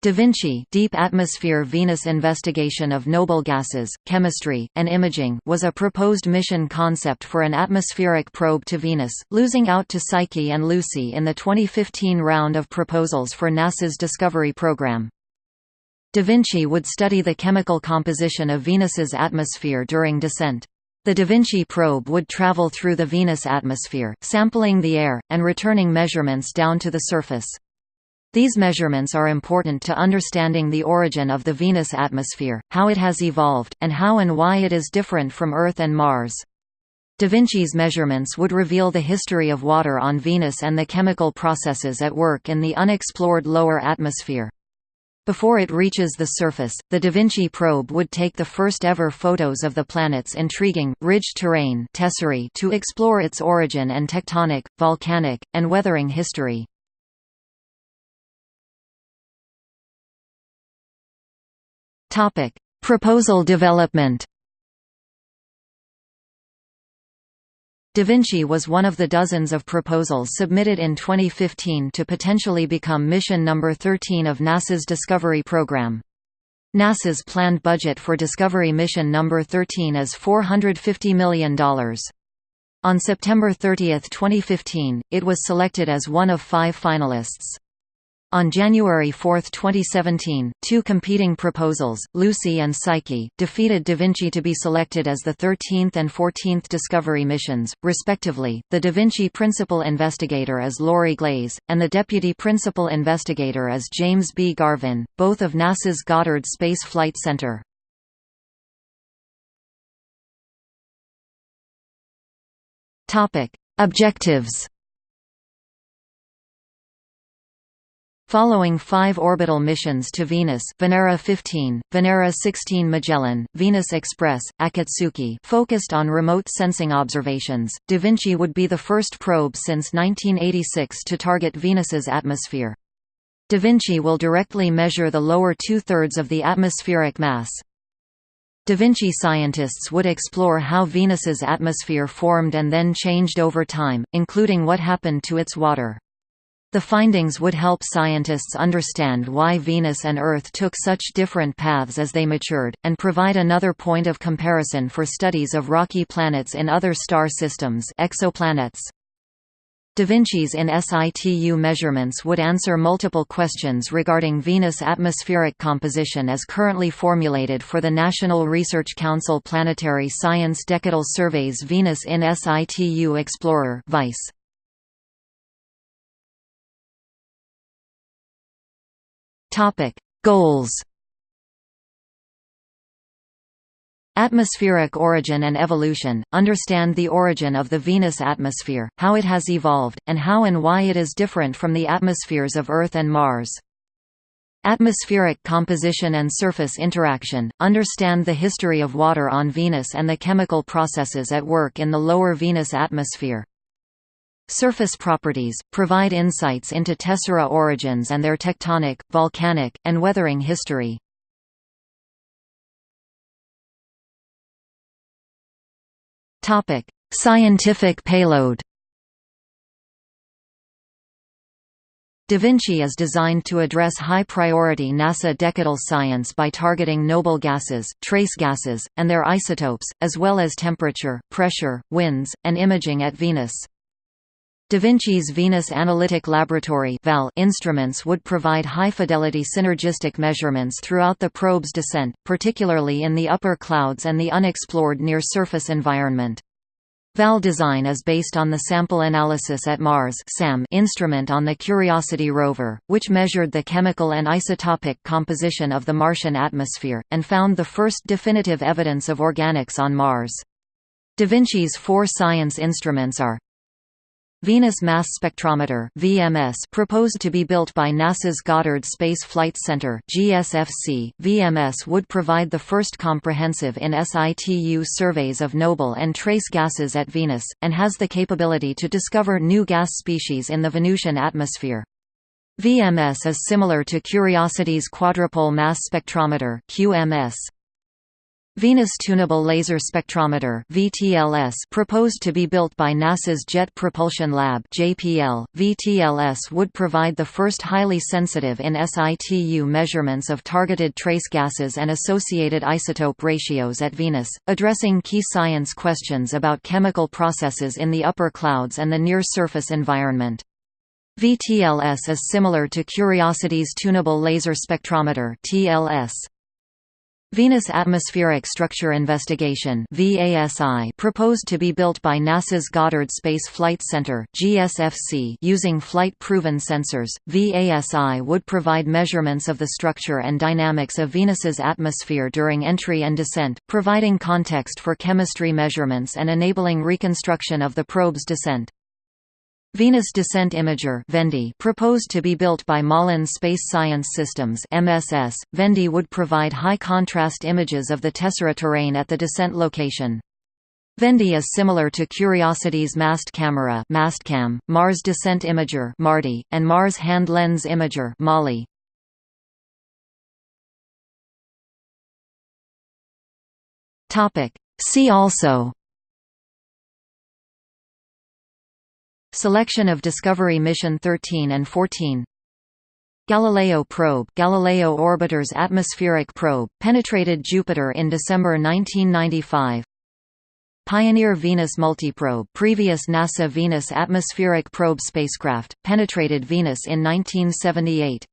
Da Vinci Deep Atmosphere Venus Investigation of Noble Gases, Chemistry, and Imaging was a proposed mission concept for an atmospheric probe to Venus, losing out to Psyche and Lucy in the 2015 round of proposals for NASA's Discovery program. Da Vinci would study the chemical composition of Venus's atmosphere during descent. The Da Vinci probe would travel through the Venus atmosphere, sampling the air, and returning measurements down to the surface. These measurements are important to understanding the origin of the Venus atmosphere, how it has evolved, and how and why it is different from Earth and Mars. Da Vinci's measurements would reveal the history of water on Venus and the chemical processes at work in the unexplored lower atmosphere. Before it reaches the surface, the Da Vinci probe would take the first ever photos of the planet's intriguing, ridged terrain tesserae to explore its origin and tectonic, volcanic, and weathering history. Topic: Proposal development. Da Vinci was one of the dozens of proposals submitted in 2015 to potentially become mission number 13 of NASA's Discovery program. NASA's planned budget for Discovery mission number 13 is $450 million. On September 30, 2015, it was selected as one of five finalists. On January 4, 2017, two competing proposals, Lucy and Psyche, defeated Da Vinci to be selected as the 13th and 14th Discovery missions, respectively. The Da Vinci principal investigator is Laurie Glaze, and the deputy principal investigator is James B. Garvin, both of NASA's Goddard Space Flight Center. Objectives Following five orbital missions to Venus Venera 15, Venera 16 Magellan, Venus Express, Akatsuki focused on remote sensing observations, Da Vinci would be the first probe since 1986 to target Venus's atmosphere. Da Vinci will directly measure the lower two-thirds of the atmospheric mass. Da Vinci scientists would explore how Venus's atmosphere formed and then changed over time, including what happened to its water. The findings would help scientists understand why Venus and Earth took such different paths as they matured, and provide another point of comparison for studies of rocky planets in other star systems exoplanets. Da Vinci's in situ measurements would answer multiple questions regarding Venus atmospheric composition as currently formulated for the National Research Council Planetary Science Decadal Surveys Venus in situ Explorer VISE. Topic: Goals. Atmospheric origin and evolution – Understand the origin of the Venus atmosphere, how it has evolved, and how and why it is different from the atmospheres of Earth and Mars. Atmospheric composition and surface interaction – Understand the history of water on Venus and the chemical processes at work in the lower Venus atmosphere. Surface properties, provide insights into tessera origins and their tectonic, volcanic, and weathering history. Scientific payload Da Vinci is designed to address high-priority NASA decadal science by targeting noble gases, trace gases, and their isotopes, as well as temperature, pressure, winds, and imaging at Venus. Da Vinci's Venus Analytic Laboratory instruments would provide high-fidelity synergistic measurements throughout the probe's descent, particularly in the upper clouds and the unexplored near-surface environment. VAL design is based on the Sample Analysis at Mars instrument on the Curiosity rover, which measured the chemical and isotopic composition of the Martian atmosphere, and found the first definitive evidence of organics on Mars. Da Vinci's four science instruments are Venus Mass Spectrometer (VMS) proposed to be built by NASA's Goddard Space Flight Center (GSFC). VMS would provide the first comprehensive in situ surveys of noble and trace gases at Venus and has the capability to discover new gas species in the Venusian atmosphere. VMS is similar to Curiosity's Quadrupole Mass Spectrometer (QMS). Venus Tunable Laser Spectrometer (VTLS) proposed to be built by NASA's Jet Propulsion Lab (JPL). VTLS would provide the first highly sensitive in situ measurements of targeted trace gases and associated isotope ratios at Venus, addressing key science questions about chemical processes in the upper clouds and the near-surface environment. VTLS is similar to Curiosity's Tunable Laser Spectrometer (TLS). Venus Atmospheric Structure Investigation proposed to be built by NASA's Goddard Space Flight Center GSFC using flight-proven sensors. VASI would provide measurements of the structure and dynamics of Venus's atmosphere during entry and descent, providing context for chemistry measurements and enabling reconstruction of the probe's descent. Venus Descent Imager VENDI proposed to be built by Malin Space Science Systems MSS. VENDI would provide high-contrast images of the tessera terrain at the descent location. VENDI is similar to Curiosity's Mast Camera MASTCAM, Mars Descent Imager MARDI, and Mars Hand Lens Imager MAHLI. See also Selection of Discovery Mission 13 and 14 Galileo probe Galileo orbiter's atmospheric probe, penetrated Jupiter in December 1995 Pioneer Venus multiprobe previous NASA Venus atmospheric probe spacecraft, penetrated Venus in 1978